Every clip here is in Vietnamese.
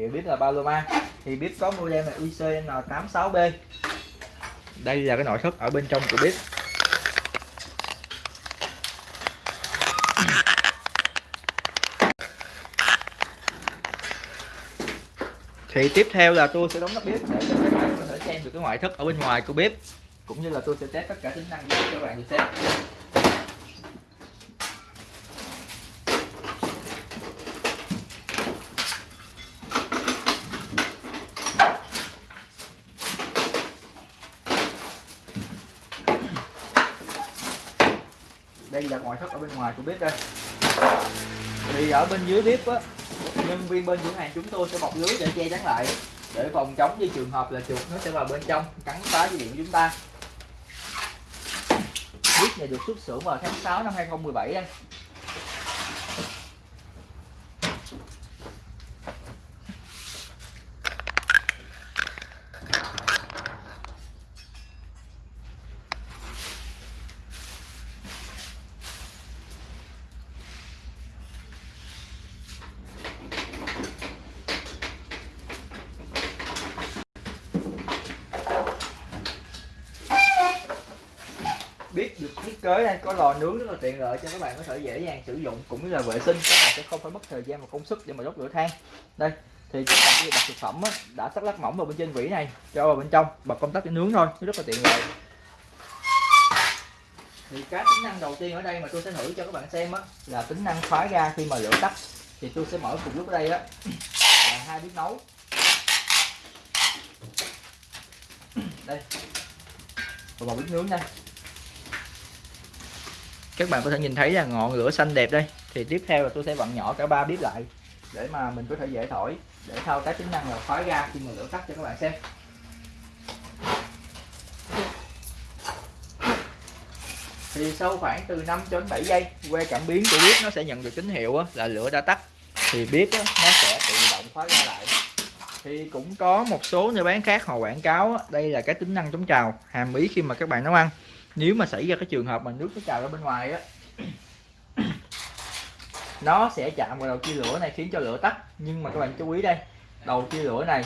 hiệu bếp là Paloma thì bếp có model là ICN86B đây là cái nội thất ở bên trong của bếp thì tiếp theo là tôi sẽ đóng nắp bếp để cho các bạn có thể xem được cái ngoại thất ở bên ngoài của bếp cũng như là tôi sẽ test tất cả tính năng cho các bạn được xem. Đây là ngoại thất ở bên ngoài của bếp đây. Thì ở bên dưới bếp á, nhân viên bên cửa hàng chúng tôi sẽ bọc lưới để che chắn lại, để phòng chống với trường hợp là chuột nó sẽ vào bên trong, cắn phá dây điện của chúng ta. Bếp này được xuất xưởng vào tháng 6 năm 2017 anh biết được thiết kế đây? Có lò nướng rất là tiện lợi cho các bạn có thể dễ dàng sử dụng cũng như là vệ sinh. Các bạn sẽ không phải mất thời gian và công sức để mà đốt lửa than. Đây thì các bạn đặt thực phẩm á, đã sắc lát mỏng vào bên trên vỉ này cho vào bên trong bật công tắc để nướng thôi rất là tiện lợi. Thì cái tính năng đầu tiên ở đây mà tôi sẽ thử cho các bạn xem á là tính năng khóa ga khi mà lửa tắt. Thì tôi sẽ mở cùng lúc ở đây á là hai bếp nấu. Đây và một bếp nướng đây các bạn có thể nhìn thấy là ngọn lửa xanh đẹp đây. Thì tiếp theo là tôi sẽ vặn nhỏ cả ba bếp lại để mà mình có thể dễ thổi, để thao tác tính năng là khóa ga khi mà lửa tắt cho các bạn xem. Thì sau khoảng từ 5 đến 7 giây, que cảm biến của bếp nó sẽ nhận được tín hiệu là lửa đã tắt. Thì bếp nó sẽ tự động khóa ga lại. Thì cũng có một số nơi bán khác họ quảng cáo đây là cái tính năng chống trào, hàm ý khi mà các bạn nấu ăn nếu mà xảy ra cái trường hợp mà nước nó trào ra bên ngoài á, nó sẽ chạm vào đầu chia lửa này, khiến cho lửa tắt. Nhưng mà các bạn chú ý đây, đầu chia lửa này,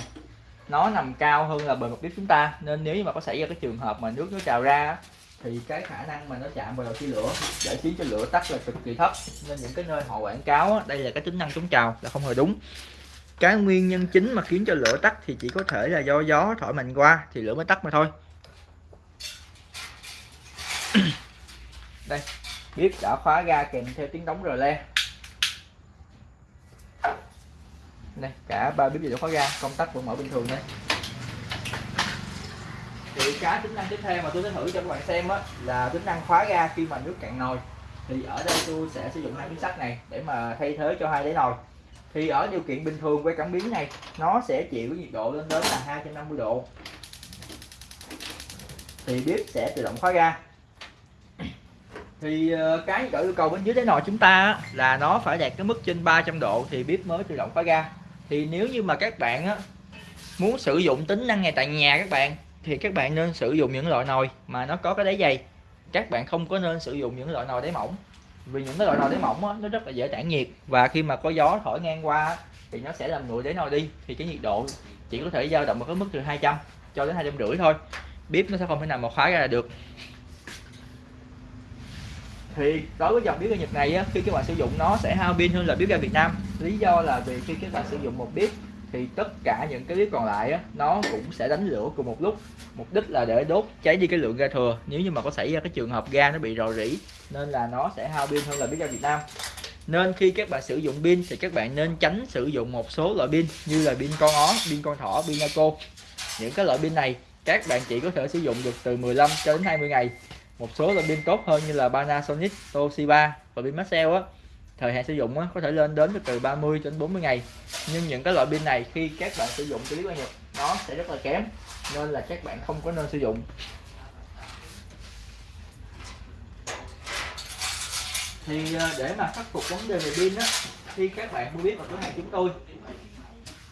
nó nằm cao hơn là bề mặt bếp chúng ta. Nên nếu mà có xảy ra cái trường hợp mà nước nó trào ra thì cái khả năng mà nó chạm vào đầu chia lửa để khiến cho lửa tắt là cực kỳ thấp. Nên những cái nơi họ quảng cáo đây là cái tính năng chống trào là không hề đúng. Cái nguyên nhân chính mà khiến cho lửa tắt thì chỉ có thể là do gió thổi mạnh qua thì lửa mới tắt mà thôi. đây, bếp đã khóa ga kèm theo tiếng đóng rờ le. Đây, cả ba bếp đều khóa ga, công tắc vẫn mở bình thường đây thì cái tính năng tiếp theo mà tôi sẽ thử cho các bạn xem á, là tính năng khóa ga khi mà nước cạn nồi. Thì ở đây tôi sẽ sử dụng hai miếng sắt này để mà thay thế cho hai đáy nồi. Thì ở điều kiện bình thường quay cảm biến này, nó sẽ chịu cái nhiệt độ lên đến là 250 độ. Thì bếp sẽ tự động khóa ga thì ờ, cái gọi yêu cầu bên dưới đáy nồi chúng ta là nó phải đạt cái mức trên 300 độ thì bếp mới tự động khóa ga. Thì nếu như mà các bạn á, muốn sử dụng tính năng này tại nhà các bạn thì các bạn nên sử dụng những loại nồi mà nó có cái đáy dày. Các bạn không có nên sử dụng những loại nồi đáy mỏng vì những cái loại nồi đáy mỏng á, nó rất là dễ tản nhiệt. Và khi mà có gió thổi ngang qua thì nó sẽ làm nguội đáy nồi đi thì cái nhiệt độ chỉ có thể dao động ở cái mức từ 200 cho đến hai trăm rưỡi thôi. Bếp nó sẽ không thể nào mà khóa ra được thì đối với dòng bếp ga Nhật này á, khi các bạn sử dụng nó sẽ hao pin hơn là bếp ga Việt Nam. Lý do là vì khi các bạn sử dụng một bếp thì tất cả những cái bếp còn lại á, nó cũng sẽ đánh lửa cùng một lúc. Mục đích là để đốt cháy đi cái lượng ga thừa. Nếu như mà có xảy ra cái trường hợp ga nó bị rò rỉ nên là nó sẽ hao pin hơn là bếp ga Việt Nam. Nên khi các bạn sử dụng pin thì các bạn nên tránh sử dụng một số loại pin như là pin con ó, pin con thỏ, pin naco. Những cái loại pin này các bạn chỉ có thể sử dụng được từ 15 cho đến 20 ngày một số loại pin tốt hơn như là Panasonic, Toshiba và pin Maxell á. Thời hạn sử dụng á, có thể lên đến từ 30 cho đến 40 ngày. Nhưng những cái loại pin này khi các bạn sử dụng clip qua Nhật nó sẽ rất là kém nên là các bạn không có nên sử dụng. Thì à, để mà khắc phục vấn đề về pin á khi các bạn mua biết vào cửa hàng chúng tôi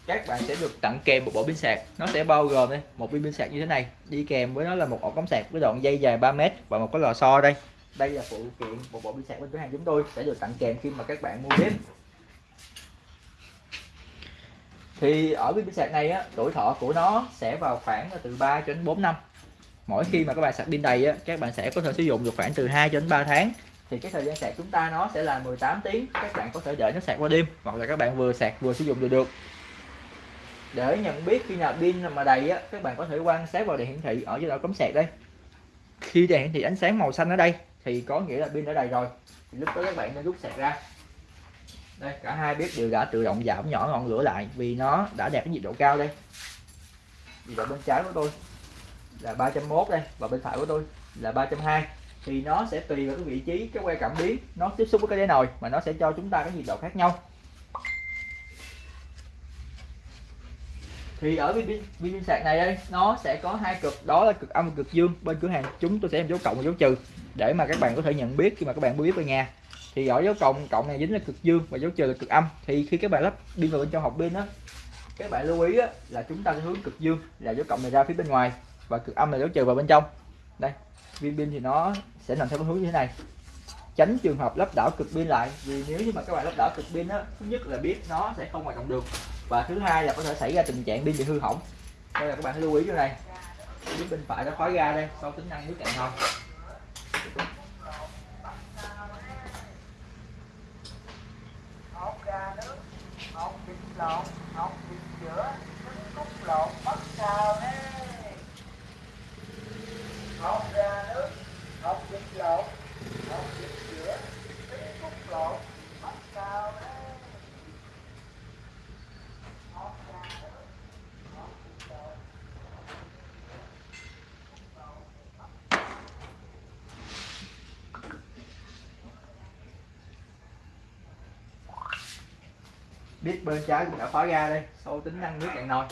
các bạn sẽ được tặng kèm một bộ pin sạc. Nó sẽ bao gồm đây, một pin pin sạc như thế này. Đi kèm với nó là một ổ cắm sạc với đoạn dây dài 3 mét và một cái lò xo đây. Đây là phụ kiện một bộ pin sạc bên cửa hàng chúng tôi, sẽ được tặng kèm khi mà các bạn mua bếp thì ở pin sạc này á, tuổi thọ của nó sẽ vào khoảng từ 3 cho đến 4 năm. Mỗi khi mà các bạn sạc pin đầy á, các bạn sẽ có thể sử dụng được khoảng từ 2 cho đến 3 tháng. Thì cái thời gian sạc chúng ta nó sẽ là 18 tiếng. Các bạn có thể đợi nó sạc qua đêm, hoặc là các bạn vừa sạc vừa sử dụng được được để nhận biết khi nào pin mà đầy á, các bạn có thể quan sát vào đèn hiển thị ở dưới đầu cắm sạc đây. Khi đèn hiển thị ánh sáng màu xanh ở đây, thì có nghĩa là pin đã đầy rồi. Thì lúc đó các bạn nên rút sạc ra. Đây, cả hai bếp đều đã tự động giảm nhỏ ngọn lửa lại vì nó đã đạt cái nhiệt độ cao đây. Nhiệt độ bên trái của tôi là 301 đây, và bên phải của tôi là 320 thì nó sẽ tùy vào cái vị trí, cái que cảm biến nó tiếp xúc với cái đáy nồi, mà nó sẽ cho chúng ta cái nhiệt độ khác nhau. Thì ở pin pin sạc này đây nó sẽ có hai cực đó là cực âm và cực dương. Bên cửa hàng chúng tôi sẽ làm dấu cộng và dấu trừ để mà các bạn có thể nhận biết khi mà các bạn biết về nhà. Thì ở dấu cộng cộng này dính là cực dương và dấu trừ là cực âm. Thì khi các bạn lắp pin vào bên trong hộp pin đó các bạn lưu ý á, là chúng ta sẽ hướng cực dương là dấu cộng này ra phía bên ngoài và cực âm là dấu trừ vào bên trong. Đây viên pin thì nó sẽ nằm theo hướng như thế này. Tránh trường hợp lắp đảo cực pin lại vì nếu như mà các bạn lắp đảo cực pin á thứ nhất là biết nó sẽ không hoạt động được và thứ hai là có thể xảy ra tình trạng pin bị hư hỏng. Đây là các bạn lưu ý chỗ này. Phía bên phải nó khói ra đây, sau tính năng nước cạn nồi lộn học việc giữa trứng lộn, bắt sao thế học ra nước học việc lộn học việc giữa trứng cút lộn bắt sao thế biết bên trái cũng đã khóa ra đây sau tính năng nước cạn nồi.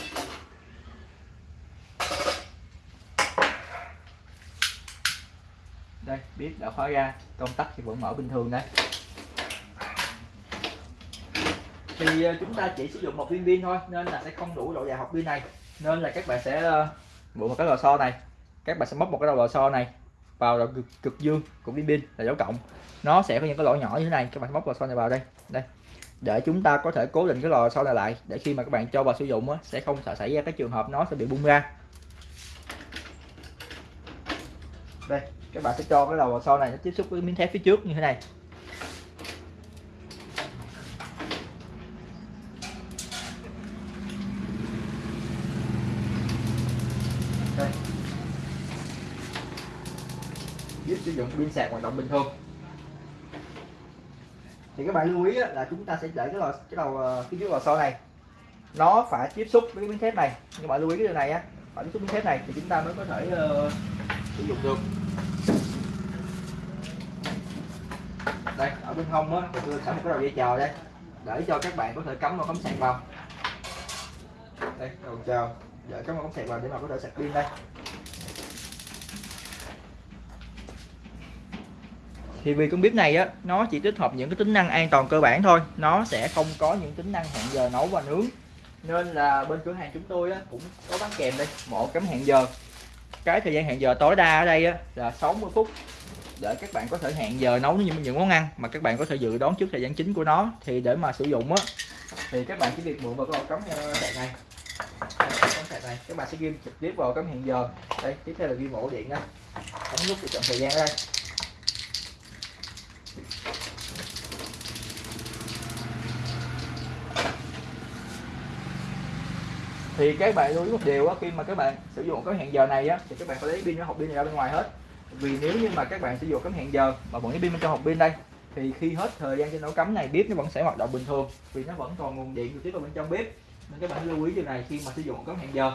Đây biết đã khóa ra công tắc thì vẫn mở bình thường đây. Thì ờ, chúng ta chỉ sử dụng một viên pin thôi nên là sẽ không đủ độ dài học pin này. Nên là các bạn sẽ ờ, một cái lò xo này. Các bạn sẽ móc một cái đầu lò xo này vào đầu cực, cực dương của viên pin là dấu cộng. Nó sẽ có những cái lỗ nhỏ như thế này các bạn móc lò xo này vào đây. Đây để chúng ta có thể cố định cái lò xo này lại để khi mà các bạn cho vào sử dụng á, sẽ không sợ xảy ra cái trường hợp nó sẽ bị bung ra. Đây các bạn sẽ cho cái lò xo này nó tiếp xúc với miếng thép phía trước như thế này. Đây. giúp sử dụng pin sạc hoạt động bình thường thì các bạn lưu ý là chúng ta sẽ để cái lò cái đầu ờ, cái chiếc lò xo này nó phải tiếp xúc với cái miếng thép này. Nhưng bạn lưu ý cái điều này á phải tiếp xúc miếng thép này thì chúng ta mới có thể uh, sử dụng được. Đây ở bên hông á tôi sẵn một cái đầu dây chờ đây để cho các bạn có thể cắm vào cắm sạc vào. Đây đầu chờ để cắm vào cắm sạc vào để mà có thể sạc pin đây. Thì vì con bếp này á nó chỉ tích hợp những cái tính năng an toàn cơ bản thôi. Nó sẽ không có những tính năng hẹn giờ nấu và nướng. Nên là bên cửa hàng chúng tôi á, cũng có bán kèm đây một cắm hẹn giờ. Cái thời gian hẹn giờ tối đa ở đây á, là 60 phút để các bạn có thể hẹn giờ nấu những những món ăn mà các bạn có thể dự đoán trước thời gian chính của nó. Thì để mà sử dụng á thì các bạn chỉ việc mượn vào cái ổ cắm ờ, sạc này. Cắm sạc này. Các bạn sẽ ghim trực tiếp vào cắm hẹn giờ. Đây tiếp theo là ghim ổ điện đây ấn nút để chọn thời gian ở đây. Thì các bạn lưu ý một điều á, khi mà các bạn sử dụng cái hẹn giờ này á, thì các bạn phải lấy pin nó hộp pin này ra bên ngoài hết. Vì nếu như mà các bạn sử dụng cái hẹn giờ mà vẫn cái pin bên trong hộp pin đây, thì khi hết thời gian trên ổ cắm này, bếp nó vẫn sẽ hoạt động bình thường, vì nó vẫn còn nguồn điện tiếp vào bên trong bếp. Nên các bạn lưu ý điều này khi mà sử dụng cắm hẹn giờ.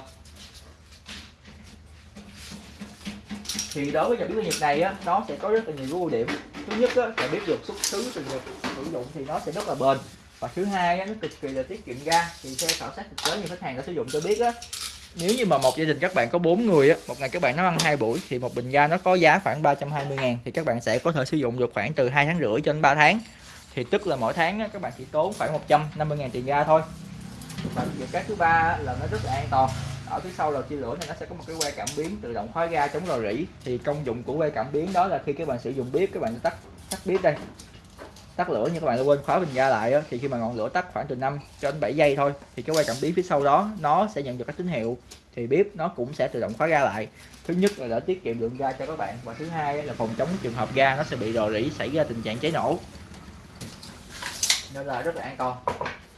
Thì đối với dòng bếp nhiệt này á, nó sẽ có rất là nhiều ưu điểm. Thứ nhất á là bếp được xuất xứ từ nhật, sử dụng thì nó sẽ rất là bền và thứ hai á, nó cực kỳ là tiết kiệm ga. Thì theo khảo sát thực tế như khách hàng đã sử dụng tôi biết á nếu như mà một gia đình các bạn có 4 người á một ngày các bạn nấu ăn hai buổi thì một bình ga nó có giá khoảng 320 ngàn thì các bạn sẽ có thể sử dụng được khoảng từ hai tháng rưỡi cho đến 3 tháng. Thì tức là mỗi tháng á, các bạn chỉ tốn khoảng 150 ngàn tiền ga thôi. Và việc cái thứ ba là nó rất là an toàn. Ở phía sau lò chia lửa này nó sẽ có một cái que cảm biến tự động khóa ga chống rò rỉ. Thì công dụng của que cảm biến đó là khi các bạn sử dụng bếp các bạn tắt tắt bếp đây tắt lửa nhưng các bạn quên khóa bình ga lại đó, thì khi mà ngọn lửa tắt khoảng từ 5 cho đến 7 giây thôi thì cái quay cảm biến phía sau đó nó sẽ nhận được các tín hiệu. Thì bếp nó cũng sẽ tự động khóa ga lại. Thứ nhất là để tiết kiệm lượng ga cho các bạn và thứ hai là phòng chống trường hợp ga nó sẽ bị rò rỉ xảy ra tình trạng cháy nổ. Nên là rất là an toàn.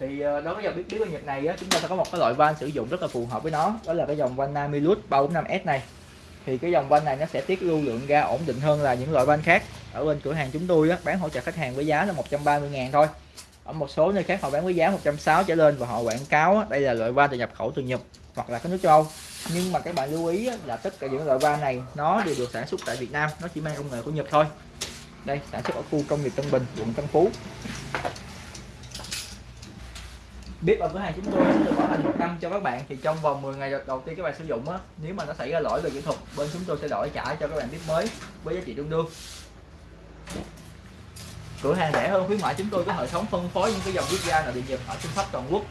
Thì ờ, đối với dòng bếp bếp Nhật này á, chúng ta sẽ có một cái loại van sử dụng rất là phù hợp với nó đó là cái dòng van Namilus 345S này. Thì cái dòng van này nó sẽ tiết lưu lượng ga ổn định hơn là những loại van khác ở bên cửa hàng chúng tôi á, bán hỗ trợ khách hàng với giá là 130 ngàn thôi. Ở một số nơi khác họ bán với giá 160 trở lên và họ quảng cáo á, đây là loại van từ nhập khẩu từ Nhật hoặc là các nước châu Âu. Nhưng mà các bạn lưu ý á, là tất cả những loại van này nó đều được sản xuất tại Việt Nam nó chỉ mang công nghệ của Nhật thôi. Đây sản xuất ở khu công nghiệp Tân Bình quận Tân Phú. Bếp ở cửa hàng chúng tôi sẽ được bảo hành một năm cho các bạn thì trong vòng 10 ngày đầu tiên các bạn sử dụng á nếu mà nó xảy ra lỗi về kỹ thuật bên chúng tôi sẽ đổi trả cho các bạn bếp mới với giá trị tương đương cửa hàng rẻ hơn khuyến mại chúng tôi có hệ thống phân phối những cái dòng bếp ga nội địa nhật ở trên khắp toàn quốc.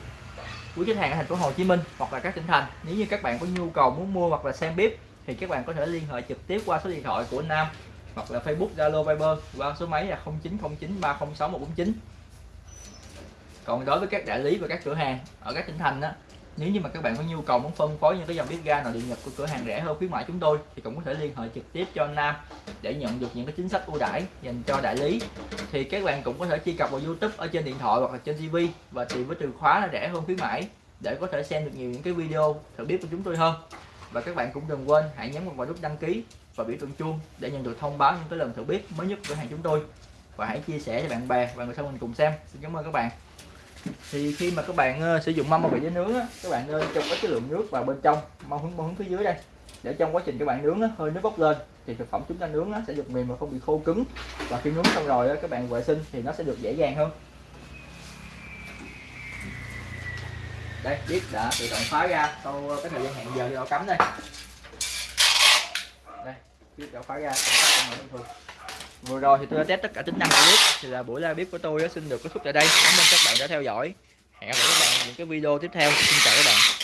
Quý khách hàng ở thành phố Hồ Chí Minh hoặc là các tỉnh thành, nếu như các bạn có nhu cầu muốn mua hoặc là xem bếp thì các bạn có thể liên hệ trực tiếp qua số điện thoại của Nam hoặc là Facebook, Zalo, Viber qua số máy là 0909306149 còn đối với các đại lý và các cửa hàng ở các tỉnh thành đó nếu như mà các bạn có nhu cầu muốn phân phối những cái dòng bếp ga nội địa nhập của cửa hàng rẻ hơn khuyến mại chúng tôi, thì cũng có thể liên hệ trực tiếp cho anh Nam để nhận được những cái chính sách ưu đãi dành cho đại lý. Thì các bạn cũng có thể truy cập vào YouTube ở trên điện thoại hoặc là trên TV và tìm với từ khóa là rẻ hơn khuyến mãi để có thể xem được nhiều những cái video thử bếp của chúng tôi hơn. Và các bạn cũng đừng quên hãy nhấn vào nút đăng ký và biểu tượng chuông để nhận được thông báo những cái lần thử bếp mới nhất của cửa hàng chúng tôi. Và hãy chia sẻ cho bạn bè và người thân mình cùng xem. Xin cảm ơn các bạn thì khi mà các bạn uh, sử dụng mâm bảo vệ nướng á, các bạn ờ, nên cho cái lượng nước vào bên trong mâm hướng mâm hướng phía dưới đây. Để trong quá trình các bạn nướng á, hơi nước bốc lên thì thực phẩm chúng ta nướng á, sẽ được mềm và không bị khô cứng. Và khi nướng xong rồi á, các bạn vệ sinh thì nó sẽ được dễ dàng hơn. Đây biết đã tự động khóa ra sau ờ, cái thời gian hẹn giờ cho cắm đây. Đây biết đã khóa ra bình thường vừa rồi thì tôi đã test tất cả tính năng của bếp thì là buổi live bếp của tôi xin được kết thúc tại đây. Cảm ơn các bạn đã theo dõi. Hẹn gặp lại các bạn những cái video tiếp theo. Xin chào các bạn.